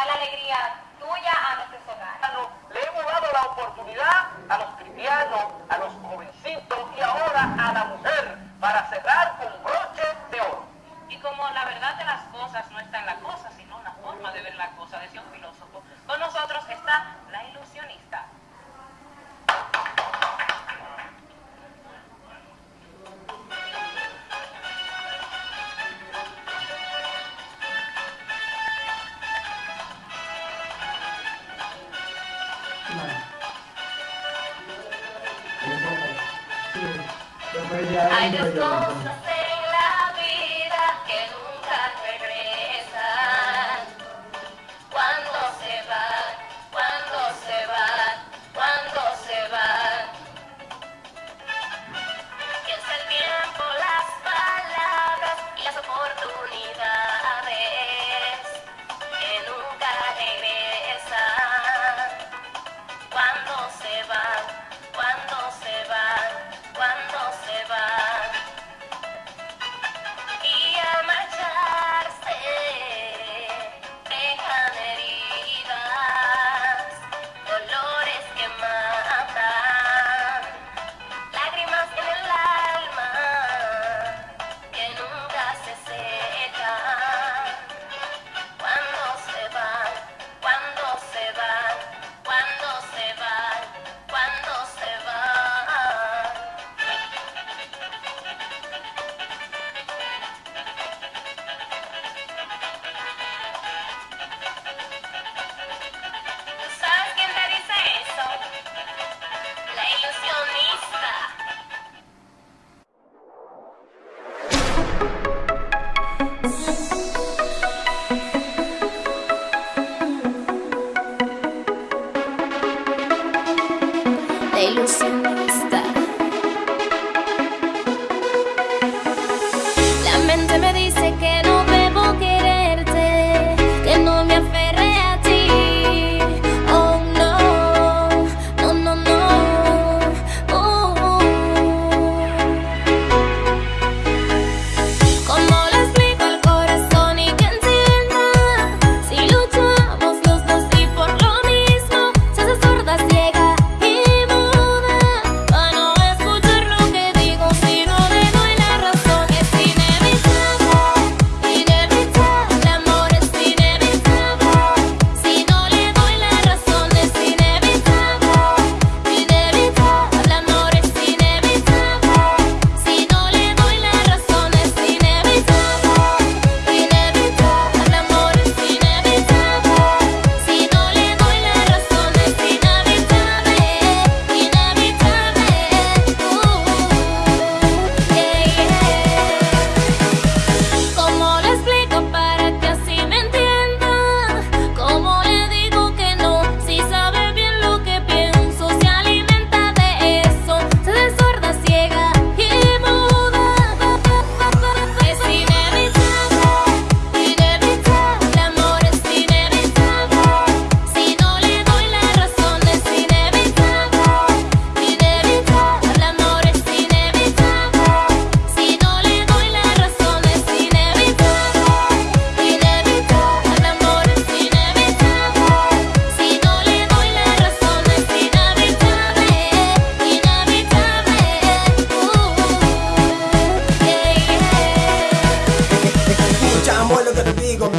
llevar la alegría tuya a nuestros hogares. Le hemos dado la oportunidad a los cristianos, a los jovencitos y ahora a la mujer para cerrar con broche de oro. Y como la verdad de las cosas no está en la cosa, sino en la forma de ver la cosa, decía un filósofo, con nosotros está la ilusionista. I just Davidson.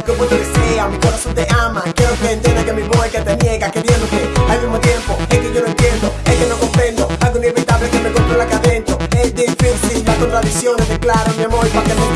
Como te desea, mi corazón te ama. Quiero que entiendas que mi boy que te niega Queriéndote al mismo tiempo. Es que yo no entiendo, es que no comprendo. Algo inevitable que me controla acá adentro Es difícil, las contradicciones declaro mi amor para que no